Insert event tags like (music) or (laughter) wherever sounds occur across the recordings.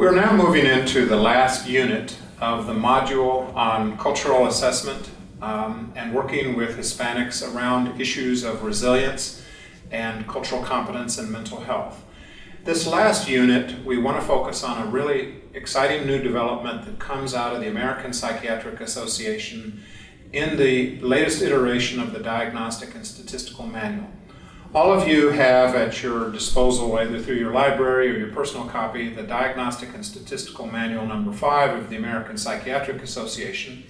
We're now moving into the last unit of the module on cultural assessment um, and working with Hispanics around issues of resilience and cultural competence and mental health. This last unit, we want to focus on a really exciting new development that comes out of the American Psychiatric Association in the latest iteration of the Diagnostic and Statistical Manual. All of you have at your disposal, either through your library or your personal copy, the Diagnostic and Statistical Manual number 5 of the American Psychiatric Association.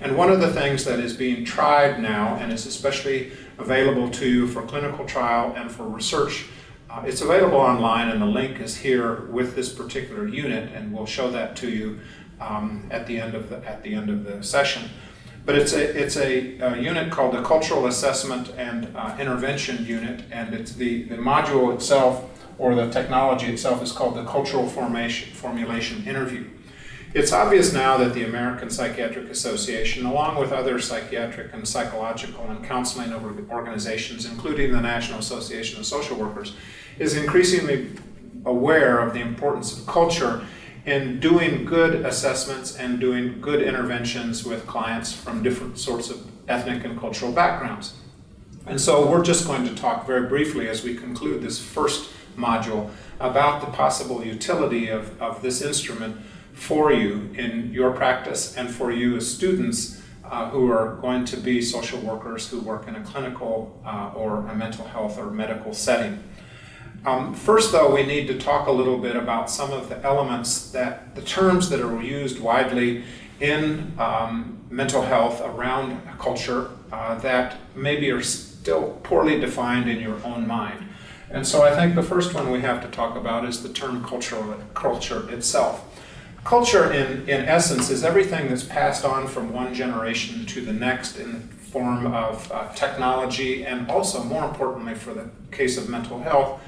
And one of the things that is being tried now, and is especially available to you for clinical trial and for research, uh, it's available online and the link is here with this particular unit and we'll show that to you um, at, the end of the, at the end of the session. But it's a, it's a, a unit called the Cultural Assessment and uh, Intervention Unit, and it's the, the module itself, or the technology itself, is called the Cultural Formation, Formulation Interview. It's obvious now that the American Psychiatric Association, along with other psychiatric and psychological and counseling organizations, including the National Association of Social Workers, is increasingly aware of the importance of culture in doing good assessments and doing good interventions with clients from different sorts of ethnic and cultural backgrounds. And so we're just going to talk very briefly as we conclude this first module about the possible utility of, of this instrument for you in your practice and for you as students uh, who are going to be social workers who work in a clinical uh, or a mental health or medical setting. Um, first, though, we need to talk a little bit about some of the elements that, the terms that are used widely in um, mental health around culture uh, that maybe are still poorly defined in your own mind. And so I think the first one we have to talk about is the term cultural, culture itself. Culture, in, in essence, is everything that's passed on from one generation to the next in the form of uh, technology and also, more importantly, for the case of mental health,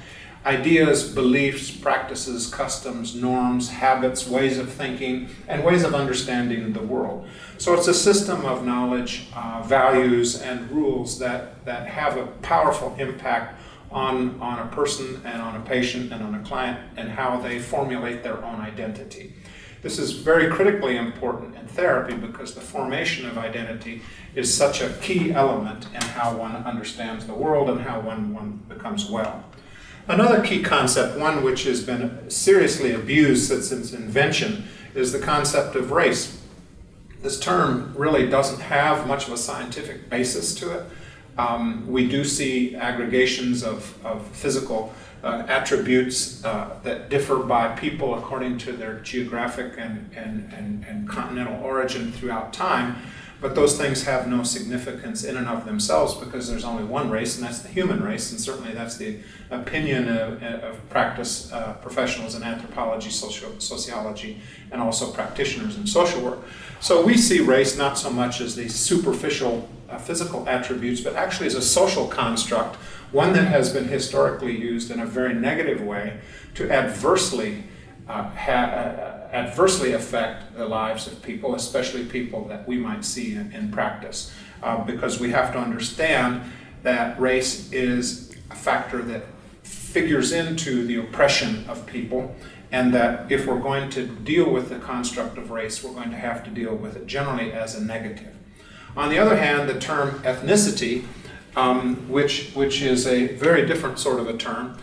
ideas, beliefs, practices, customs, norms, habits, ways of thinking, and ways of understanding the world. So it's a system of knowledge, uh, values, and rules that, that have a powerful impact on, on a person and on a patient and on a client and how they formulate their own identity. This is very critically important in therapy because the formation of identity is such a key element in how one understands the world and how one, one becomes well. Another key concept, one which has been seriously abused since its invention, is the concept of race. This term really doesn't have much of a scientific basis to it. Um, we do see aggregations of, of physical uh, attributes uh, that differ by people according to their geographic and, and, and, and continental origin throughout time. But those things have no significance in and of themselves because there's only one race, and that's the human race, and certainly that's the opinion of, of practice uh, professionals in anthropology, social, sociology, and also practitioners in social work. So we see race not so much as these superficial uh, physical attributes, but actually as a social construct, one that has been historically used in a very negative way to adversely uh, uh adversely affect the lives of people, especially people that we might see in, in practice. Uh, because we have to understand that race is a factor that figures into the oppression of people and that if we're going to deal with the construct of race, we're going to have to deal with it generally as a negative. On the other hand, the term ethnicity, um, which, which is a very different sort of a term,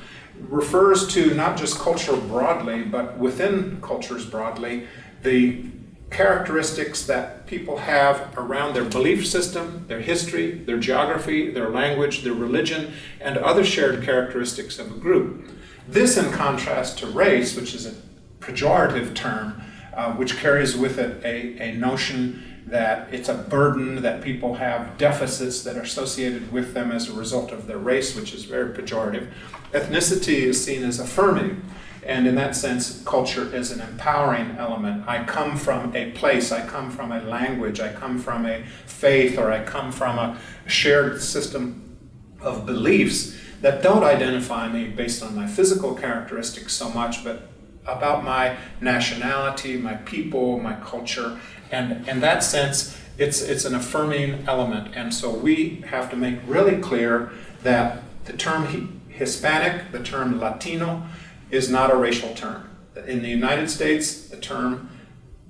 refers to not just culture broadly, but within cultures broadly, the characteristics that people have around their belief system, their history, their geography, their language, their religion, and other shared characteristics of a group. This in contrast to race, which is a pejorative term, uh, which carries with it a, a notion that it's a burden, that people have deficits that are associated with them as a result of their race, which is very pejorative. Ethnicity is seen as affirming, and in that sense, culture is an empowering element. I come from a place, I come from a language, I come from a faith, or I come from a shared system of beliefs that don't identify me based on my physical characteristics so much, but about my nationality, my people, my culture, and in that sense, it's, it's an affirming element. And so we have to make really clear that the term Hispanic, the term Latino, is not a racial term. In the United States, the term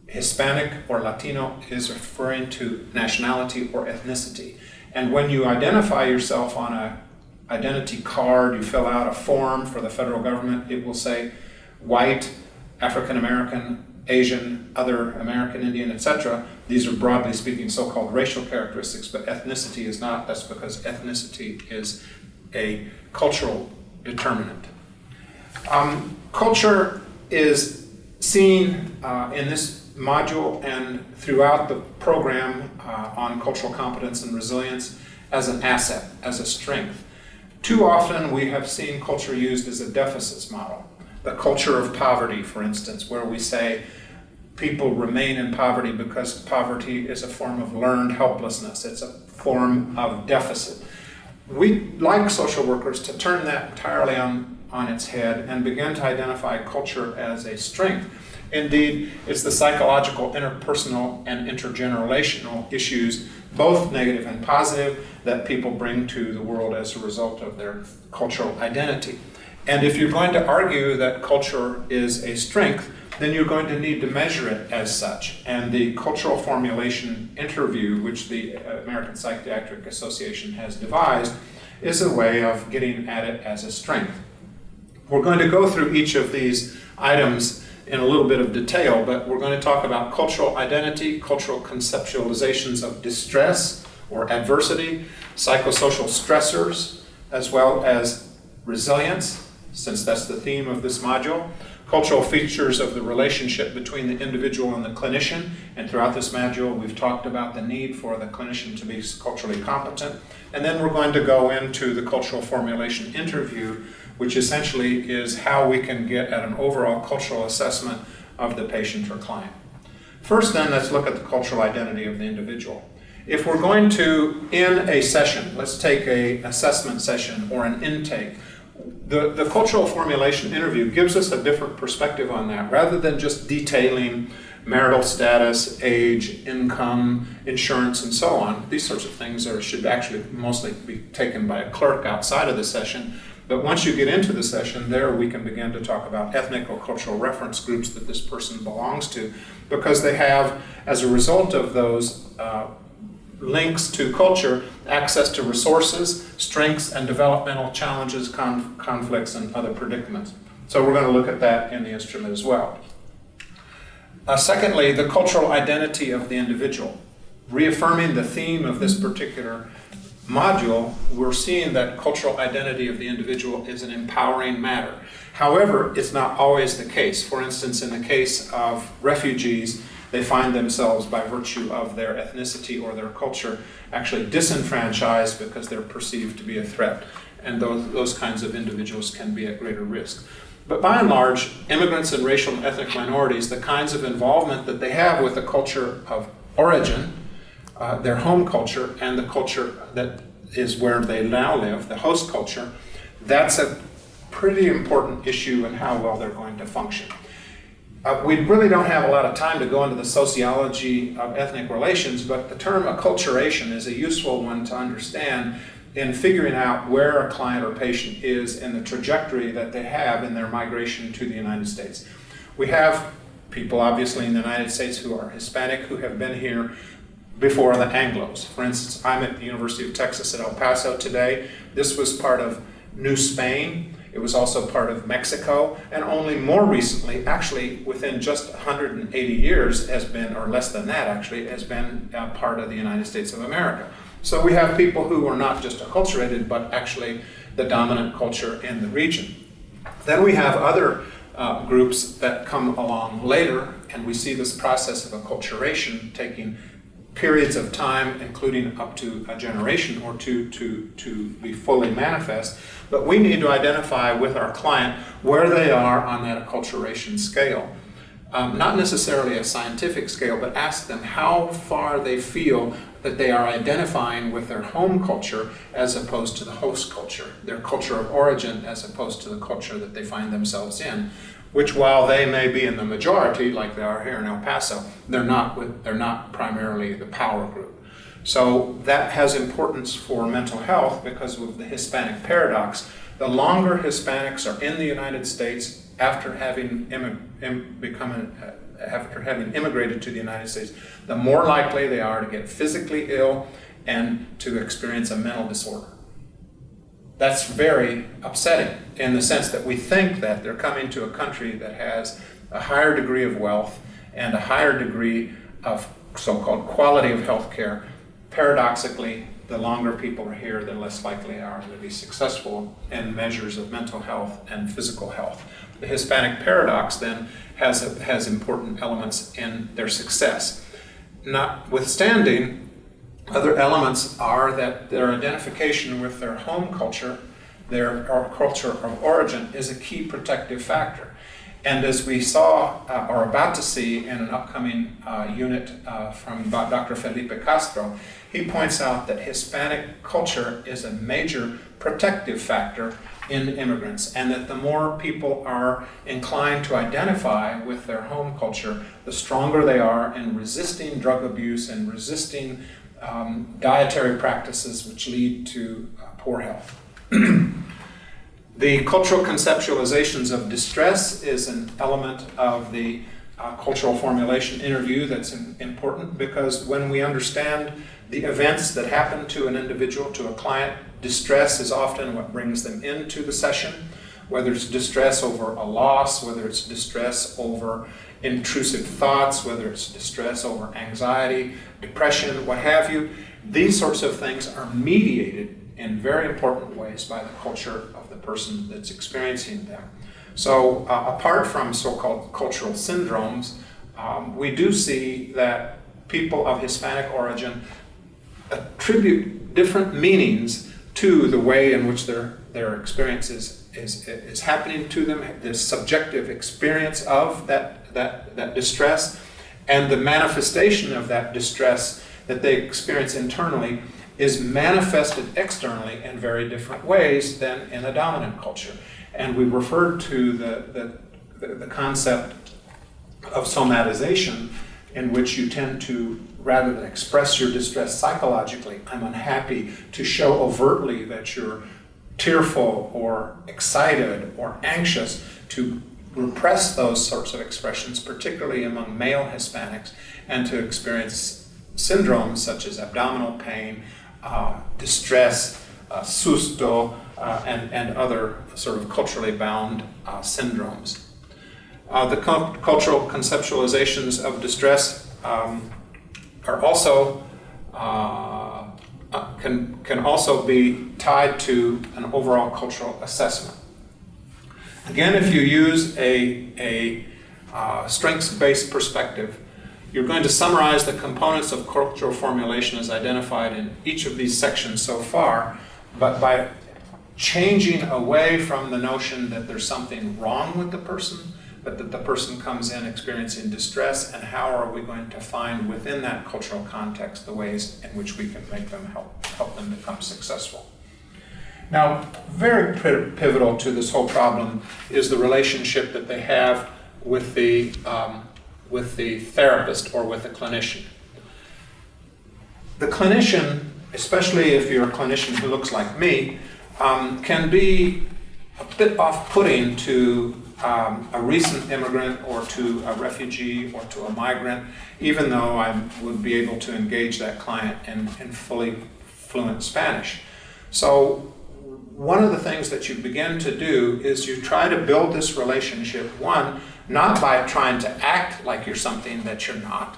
Hispanic or Latino is referring to nationality or ethnicity. And when you identify yourself on a identity card, you fill out a form for the federal government, it will say white, African American, Asian, other American Indian, etc. These are broadly speaking so-called racial characteristics, but ethnicity is not. That's because ethnicity is a cultural determinant. Um, culture is seen uh, in this module and throughout the program uh, on cultural competence and resilience as an asset, as a strength. Too often we have seen culture used as a deficits model. The culture of poverty, for instance, where we say people remain in poverty because poverty is a form of learned helplessness. It's a form of deficit. We like social workers to turn that entirely on, on its head and begin to identify culture as a strength. Indeed, it's the psychological, interpersonal, and intergenerational issues, both negative and positive, that people bring to the world as a result of their cultural identity. And if you're going to argue that culture is a strength, then you're going to need to measure it as such. And the cultural formulation interview, which the uh, American Psychiatric Association has devised, is a way of getting at it as a strength. We're going to go through each of these items in a little bit of detail, but we're going to talk about cultural identity, cultural conceptualizations of distress or adversity, psychosocial stressors, as well as resilience, since that's the theme of this module, cultural features of the relationship between the individual and the clinician, and throughout this module we've talked about the need for the clinician to be culturally competent, and then we're going to go into the cultural formulation interview, which essentially is how we can get at an overall cultural assessment of the patient or client. First then, let's look at the cultural identity of the individual. If we're going to, in a session, let's take a assessment session or an intake, the, the cultural formulation interview gives us a different perspective on that. Rather than just detailing marital status, age, income, insurance, and so on, these sorts of things are, should actually mostly be taken by a clerk outside of the session. But once you get into the session, there we can begin to talk about ethnic or cultural reference groups that this person belongs to, because they have, as a result of those uh, links to culture, access to resources, strengths, and developmental challenges, conf conflicts, and other predicaments. So we're going to look at that in the instrument as well. Uh, secondly, the cultural identity of the individual. Reaffirming the theme of this particular module, we're seeing that cultural identity of the individual is an empowering matter. However, it's not always the case. For instance, in the case of refugees, they find themselves, by virtue of their ethnicity or their culture, actually disenfranchised because they're perceived to be a threat. And those, those kinds of individuals can be at greater risk. But by and large, immigrants and racial and ethnic minorities, the kinds of involvement that they have with the culture of origin, uh, their home culture, and the culture that is where they now live, the host culture, that's a pretty important issue in how well they're going to function. Uh, we really don't have a lot of time to go into the sociology of ethnic relations, but the term acculturation is a useful one to understand in figuring out where a client or patient is in the trajectory that they have in their migration to the United States. We have people obviously in the United States who are Hispanic who have been here before the Anglos. For instance, I'm at the University of Texas at El Paso today. This was part of New Spain. It was also part of Mexico, and only more recently, actually within just 180 years, has been, or less than that actually, has been uh, part of the United States of America. So we have people who are not just acculturated, but actually the dominant culture in the region. Then we have other uh, groups that come along later, and we see this process of acculturation taking periods of time, including up to a generation or two to, to be fully manifest. But we need to identify with our client where they are on that acculturation scale. Um, not necessarily a scientific scale, but ask them how far they feel that they are identifying with their home culture as opposed to the host culture, their culture of origin as opposed to the culture that they find themselves in which while they may be in the majority, like they are here in El Paso, they're not, with, they're not primarily the power group. So that has importance for mental health because of the Hispanic paradox. The longer Hispanics are in the United States, after having become after having immigrated to the United States, the more likely they are to get physically ill and to experience a mental disorder. That's very upsetting in the sense that we think that they're coming to a country that has a higher degree of wealth and a higher degree of so-called quality of health care. Paradoxically, the longer people are here, the less likely they are to be successful in measures of mental health and physical health. The Hispanic paradox then has, a, has important elements in their success. Notwithstanding, other elements are that their identification with their home culture, their culture of origin, is a key protective factor. And as we saw, uh, or about to see in an upcoming uh, unit uh, from Dr. Felipe Castro, he points out that Hispanic culture is a major protective factor in immigrants, and that the more people are inclined to identify with their home culture, the stronger they are in resisting drug abuse and resisting um, dietary practices which lead to uh, poor health. (clears throat) the cultural conceptualizations of distress is an element of the uh, cultural formulation interview that's in, important because when we understand the events that happen to an individual, to a client, distress is often what brings them into the session, whether it's distress over a loss, whether it's distress over intrusive thoughts, whether it's distress over anxiety, depression, what have you. These sorts of things are mediated in very important ways by the culture of the person that's experiencing them. So uh, apart from so-called cultural syndromes, um, we do see that people of Hispanic origin attribute different meanings to the way in which their, their experience is, is, happening to them, the subjective experience of that, that, that distress, and the manifestation of that distress that they experience internally is manifested externally in very different ways than in a dominant culture. And we referred to the, the, the concept of somatization in which you tend to, rather than express your distress psychologically, I'm unhappy, to show overtly that you're tearful or excited or anxious, to repress those sorts of expressions, particularly among male Hispanics, and to experience syndromes such as abdominal pain, uh, distress, uh, susto, uh, and, and other sort of culturally bound uh, syndromes. Uh, the cultural conceptualizations of distress um, are also uh, can can also be tied to an overall cultural assessment. Again, if you use a a uh, strengths-based perspective, you're going to summarize the components of cultural formulation as identified in each of these sections so far, but by changing away from the notion that there's something wrong with the person but that the person comes in experiencing distress, and how are we going to find within that cultural context the ways in which we can make them help, help them become successful. Now, very pivotal to this whole problem is the relationship that they have with the, um, with the therapist or with the clinician. The clinician, especially if you're a clinician who looks like me, um, can be a bit off-putting to um, a recent immigrant or to a refugee or to a migrant, even though I would be able to engage that client in, in fully fluent Spanish. So one of the things that you begin to do is you try to build this relationship, one, not by trying to act like you're something that you're not,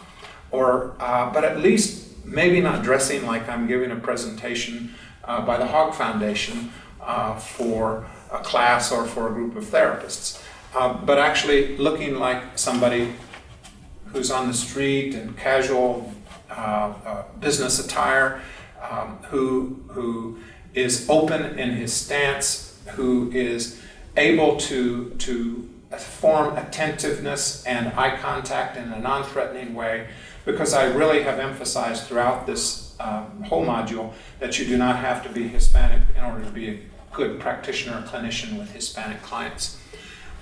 or, uh, but at least maybe not dressing like I'm giving a presentation uh, by the Hogg Foundation uh, for a class or for a group of therapists. Uh, but actually looking like somebody who's on the street in casual uh, uh, business attire, um, who, who is open in his stance, who is able to, to form attentiveness and eye contact in a non-threatening way, because I really have emphasized throughout this um, whole module that you do not have to be Hispanic in order to be a good practitioner or clinician with Hispanic clients.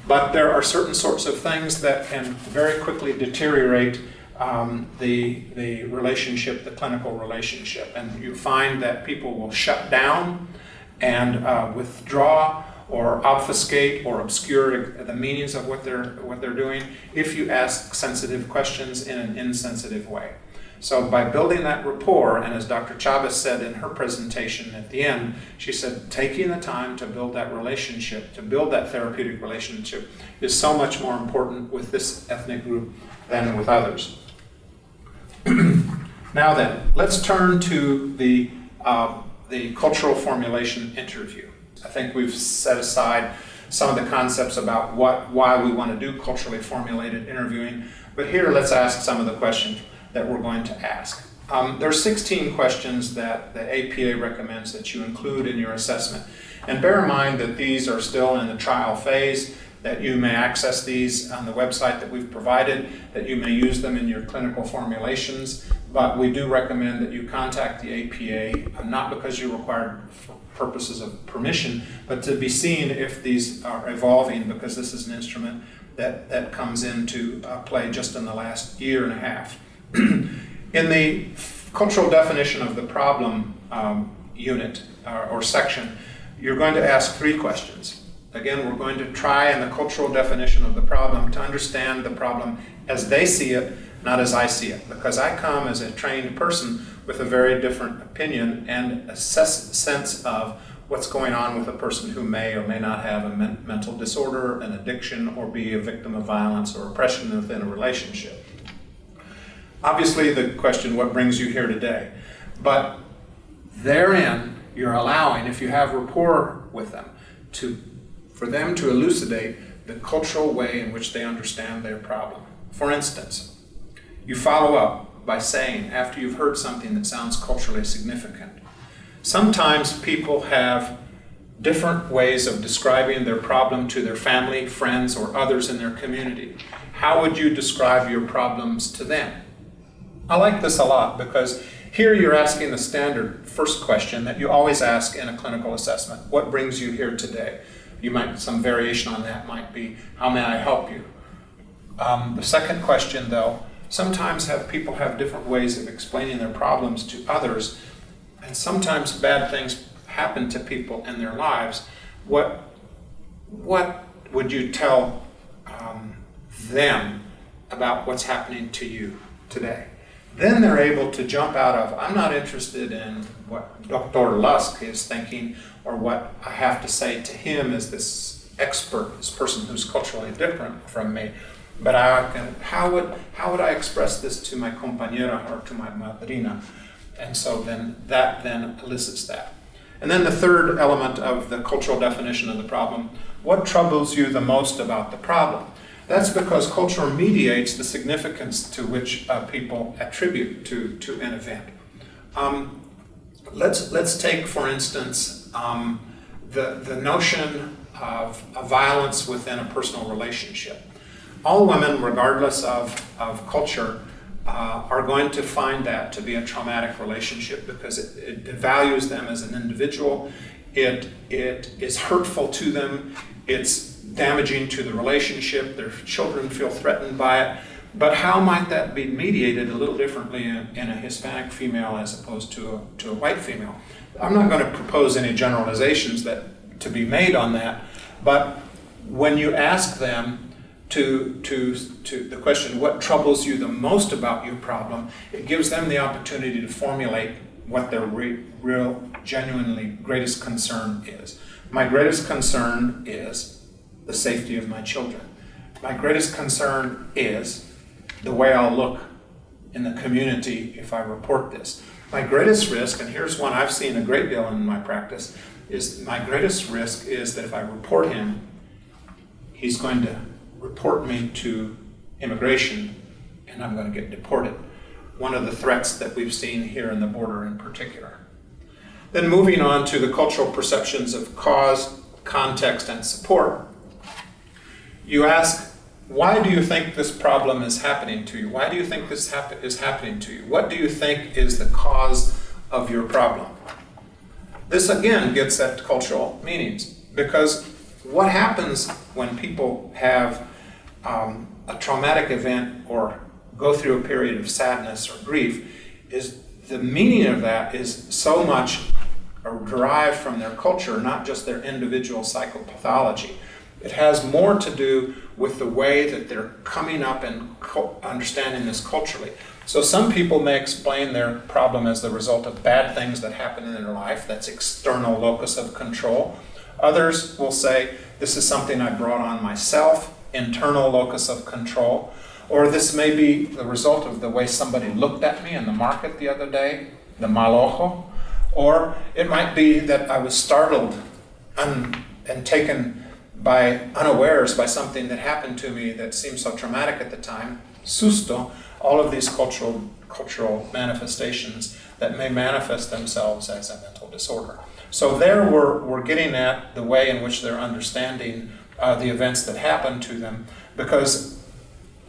But there are certain sorts of things that can very quickly deteriorate um, the, the relationship, the clinical relationship. And you find that people will shut down and uh, withdraw or obfuscate or obscure the meanings of what they're, what they're doing if you ask sensitive questions in an insensitive way. So by building that rapport, and as Dr. Chavez said in her presentation at the end, she said taking the time to build that relationship, to build that therapeutic relationship, is so much more important with this ethnic group than with others. (clears throat) now then, let's turn to the, uh, the cultural formulation interview. I think we've set aside some of the concepts about what, why we want to do culturally formulated interviewing, but here let's ask some of the questions that we're going to ask. Um, there are 16 questions that the APA recommends that you include in your assessment. And bear in mind that these are still in the trial phase, that you may access these on the website that we've provided, that you may use them in your clinical formulations, but we do recommend that you contact the APA, uh, not because you're required for purposes of permission, but to be seen if these are evolving, because this is an instrument that, that comes into uh, play just in the last year and a half. (clears throat) in the cultural definition of the problem um, unit uh, or section, you're going to ask three questions. Again, we're going to try in the cultural definition of the problem to understand the problem as they see it, not as I see it. Because I come as a trained person with a very different opinion and a sense of what's going on with a person who may or may not have a men mental disorder, an addiction, or be a victim of violence or oppression within a relationship. Obviously, the question, what brings you here today? But therein, you're allowing, if you have rapport with them, to, for them to elucidate the cultural way in which they understand their problem. For instance, you follow up by saying, after you've heard something that sounds culturally significant, sometimes people have different ways of describing their problem to their family, friends, or others in their community. How would you describe your problems to them? I like this a lot because here you're asking the standard first question that you always ask in a clinical assessment. What brings you here today? You might, some variation on that might be, how may I help you? Um, the second question though, sometimes have people have different ways of explaining their problems to others and sometimes bad things happen to people in their lives. What, what would you tell um, them about what's happening to you today? Then they're able to jump out of, I'm not interested in what Dr. Lusk is thinking or what I have to say to him as this expert, this person who's culturally different from me. But I can, how would, how would I express this to my compañera or to my madrina? And so then that then elicits that. And then the third element of the cultural definition of the problem, what troubles you the most about the problem? That's because culture mediates the significance to which uh, people attribute to, to an event. Um, let's, let's take, for instance, um, the, the notion of, violence within a personal relationship. All women, regardless of, of culture, uh, are going to find that to be a traumatic relationship because it, it, values them as an individual. It, it is hurtful to them. It's damaging to the relationship, their children feel threatened by it. But how might that be mediated a little differently in, in a Hispanic female as opposed to a, to a white female? I'm not going to propose any generalizations that to be made on that, but when you ask them to, to, to the question, what troubles you the most about your problem, it gives them the opportunity to formulate what their re real, genuinely greatest concern is. My greatest concern is the safety of my children. My greatest concern is the way I'll look in the community if I report this. My greatest risk, and here's one I've seen a great deal in my practice, is my greatest risk is that if I report him, he's going to report me to immigration and I'm going to get deported. One of the threats that we've seen here in the border in particular. Then moving on to the cultural perceptions of cause, context, and support, you ask, why do you think this problem is happening to you? Why do you think this hap is happening to you? What do you think is the cause of your problem? This again gets at cultural meanings because what happens when people have um, a traumatic event or go through a period of sadness or grief is the meaning of that is so much derived from their culture, not just their individual psychopathology. It has more to do with the way that they're coming up and understanding this culturally. So some people may explain their problem as the result of bad things that happen in their life, that's external locus of control. Others will say, this is something I brought on myself, internal locus of control. Or this may be the result of the way somebody looked at me in the market the other day, the mal ojo. Or it might be that I was startled and, and taken by unawares by something that happened to me that seemed so traumatic at the time, susto, all of these cultural, cultural manifestations that may manifest themselves as a mental disorder. So there we're, we're getting at the way in which they're understanding uh, the events that happened to them because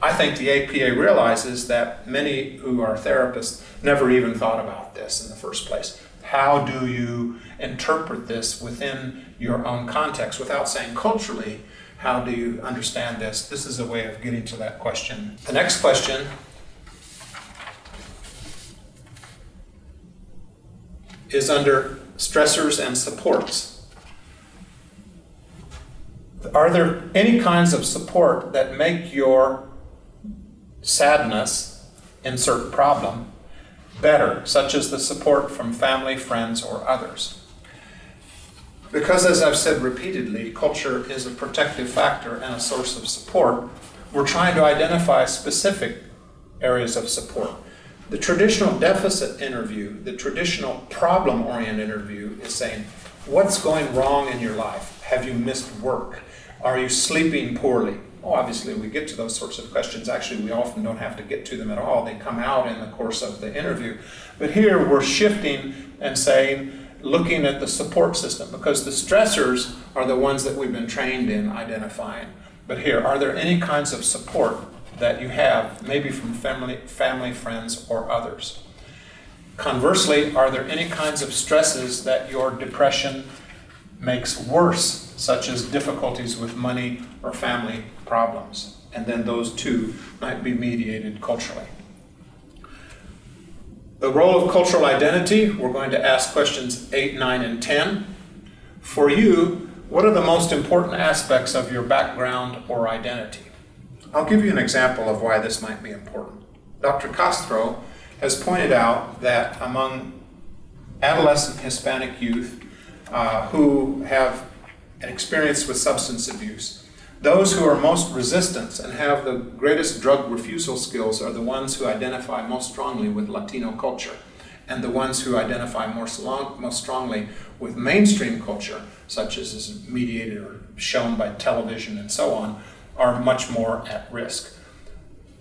I think the APA realizes that many who are therapists never even thought about this in the first place. How do you interpret this within your own context without saying culturally, how do you understand this? This is a way of getting to that question. The next question is under stressors and supports. Are there any kinds of support that make your sadness, insert problem, better, such as the support from family, friends, or others? Because, as I've said repeatedly, culture is a protective factor and a source of support, we're trying to identify specific areas of support. The traditional deficit interview, the traditional problem oriented interview, is saying, What's going wrong in your life? Have you missed work? Are you sleeping poorly? Well, obviously, we get to those sorts of questions. Actually, we often don't have to get to them at all. They come out in the course of the interview. But here we're shifting and saying, looking at the support system because the stressors are the ones that we've been trained in identifying. But here, are there any kinds of support that you have, maybe from family, family, friends, or others? Conversely, are there any kinds of stresses that your depression makes worse, such as difficulties with money or family problems? And then those two might be mediated culturally. The role of cultural identity, we're going to ask questions 8, 9, and 10. For you, what are the most important aspects of your background or identity? I'll give you an example of why this might be important. Dr. Castro has pointed out that among adolescent Hispanic youth uh, who have an experience with substance abuse, those who are most resistant and have the greatest drug refusal skills are the ones who identify most strongly with Latino culture and the ones who identify more most strongly with mainstream culture, such as is mediated or shown by television and so on, are much more at risk.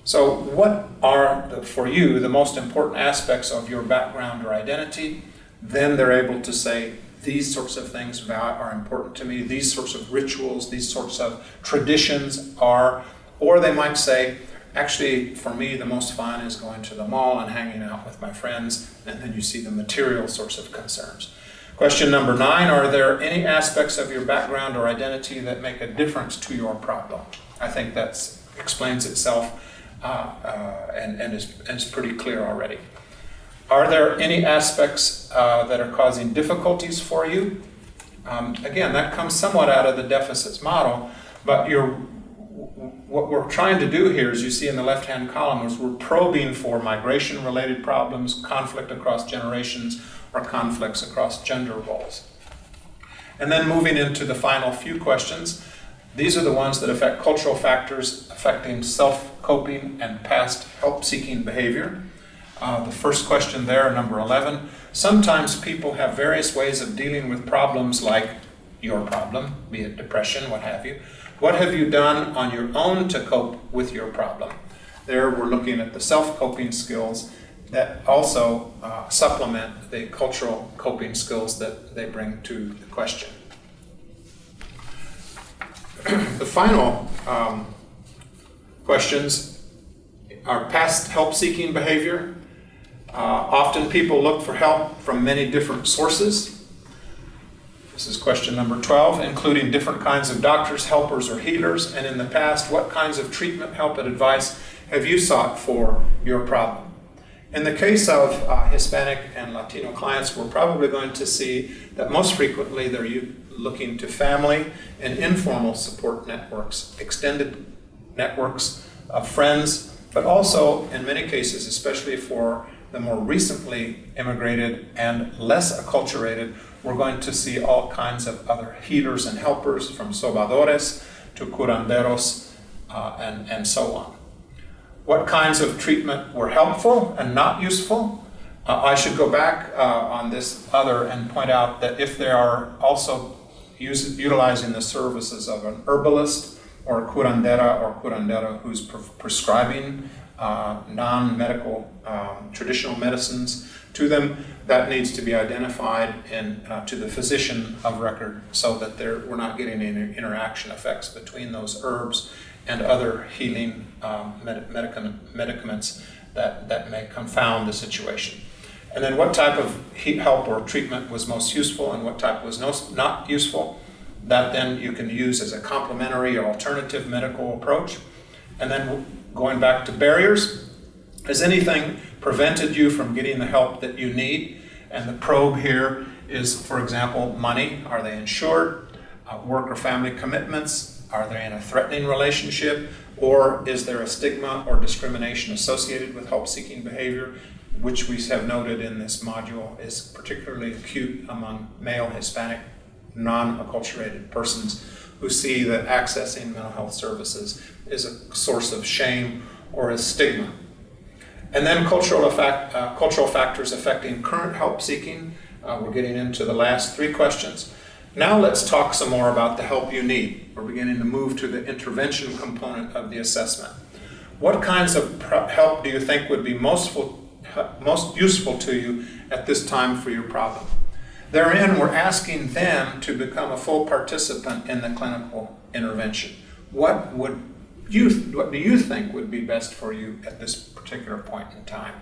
So what are, the, for you, the most important aspects of your background or identity? Then they're able to say, these sorts of things are important to me, these sorts of rituals, these sorts of traditions are, or they might say, actually, for me, the most fun is going to the mall and hanging out with my friends, and then you see the material sorts of concerns. Question number nine, are there any aspects of your background or identity that make a difference to your problem? I think that explains itself uh, uh, and, and, is, and is pretty clear already. Are there any aspects uh, that are causing difficulties for you? Um, again, that comes somewhat out of the deficits model, but what we're trying to do here, as you see in the left-hand column, is we're probing for migration-related problems, conflict across generations, or conflicts across gender roles. And then moving into the final few questions, these are the ones that affect cultural factors affecting self-coping and past help-seeking behavior. Uh, the first question there, number 11. Sometimes people have various ways of dealing with problems like your problem, be it depression, what have you. What have you done on your own to cope with your problem? There we're looking at the self-coping skills that also uh, supplement the cultural coping skills that they bring to the question. (clears throat) the final um, questions are past help-seeking behavior, uh, often people look for help from many different sources. This is question number 12, including different kinds of doctors, helpers, or healers. And in the past, what kinds of treatment, help, and advice have you sought for your problem? In the case of uh, Hispanic and Latino clients, we're probably going to see that most frequently they're looking to family and informal support networks, extended networks of friends, but also in many cases, especially for the more recently immigrated and less acculturated, we're going to see all kinds of other healers and helpers from sobadores to curanderos uh, and, and so on what kinds of treatment were helpful and not useful. Uh, I should go back uh, on this other and point out that if they are also use, utilizing the services of an herbalist or curandera or curandera who's pre prescribing uh, non-medical um, traditional medicines to them, that needs to be identified in, uh, to the physician of record so that we're not getting any interaction effects between those herbs and other healing um, med medicaments that, that may confound the situation. And then what type of help or treatment was most useful and what type was no, not useful, that then you can use as a complementary or alternative medical approach. And then going back to barriers, has anything prevented you from getting the help that you need? And the probe here is, for example, money. Are they insured? Uh, work or family commitments? Are they in a threatening relationship? Or is there a stigma or discrimination associated with help-seeking behavior, which we have noted in this module is particularly acute among male Hispanic non-acculturated persons who see that accessing mental health services is a source of shame or a stigma. And then cultural, effect, uh, cultural factors affecting current help seeking. Uh, we're getting into the last three questions. Now let's talk some more about the help you need. We're beginning to move to the intervention component of the assessment. What kinds of help do you think would be most, most useful to you at this time for your problem? Therein, we're asking them to become a full participant in the clinical intervention. What would you, what do you think would be best for you at this particular point in time?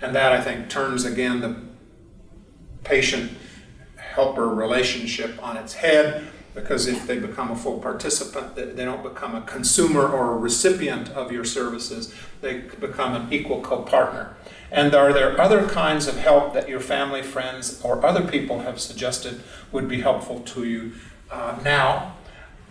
And that, I think, turns again the patient helper relationship on its head because if they become a full participant, they don't become a consumer or a recipient of your services, they become an equal co-partner. And are there other kinds of help that your family, friends, or other people have suggested would be helpful to you uh, now?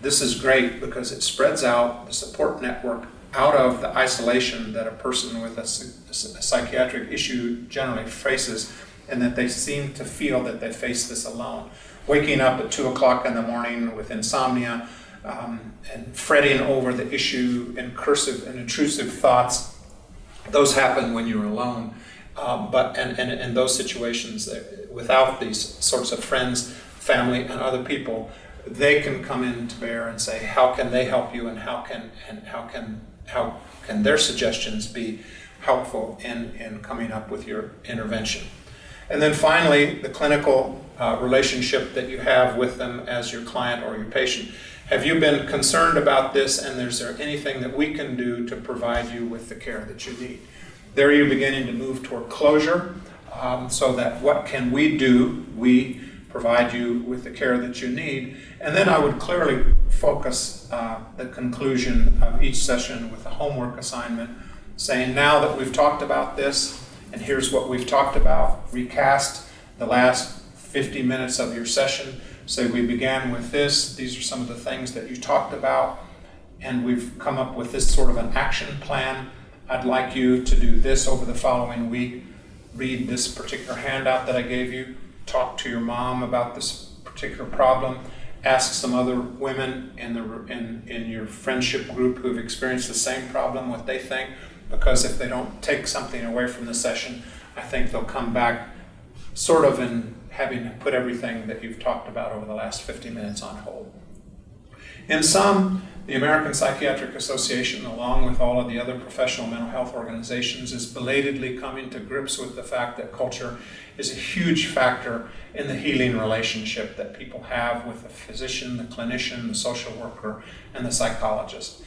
This is great because it spreads out the support network out of the isolation that a person with a, a psychiatric issue generally faces and that they seem to feel that they face this alone. Waking up at 2 o'clock in the morning with insomnia um, and fretting over the issue and cursive and intrusive thoughts, those happen when you're alone. Um, but and, and in those situations, without these sorts of friends, family, and other people, they can come in to bear and say, how can they help you, and how can and how can how can their suggestions be helpful in in coming up with your intervention. And then finally, the clinical uh, relationship that you have with them as your client or your patient. Have you been concerned about this and is there anything that we can do to provide you with the care that you need? There you're beginning to move toward closure um, so that what can we do? We provide you with the care that you need. And then I would clearly focus uh, the conclusion of each session with a homework assignment saying now that we've talked about this, and here's what we've talked about. Recast the last 50 minutes of your session. So we began with this. These are some of the things that you talked about. And we've come up with this sort of an action plan. I'd like you to do this over the following week. Read this particular handout that I gave you. Talk to your mom about this particular problem. Ask some other women in, the, in, in your friendship group who've experienced the same problem what they think because if they don't take something away from the session, I think they'll come back sort of in having put everything that you've talked about over the last 50 minutes on hold. In sum, the American Psychiatric Association, along with all of the other professional mental health organizations, is belatedly coming to grips with the fact that culture is a huge factor in the healing relationship that people have with the physician, the clinician, the social worker, and the psychologist.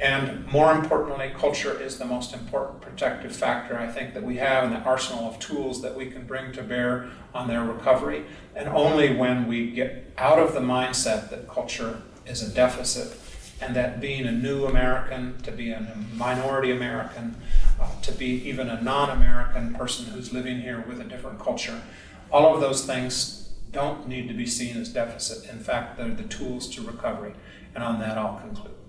And more importantly, culture is the most important protective factor I think that we have in the arsenal of tools that we can bring to bear on their recovery. And only when we get out of the mindset that culture is a deficit and that being a new American, to be a minority American, uh, to be even a non-American person who's living here with a different culture. All of those things don't need to be seen as deficit. In fact, they're the tools to recovery. And on that, I'll conclude.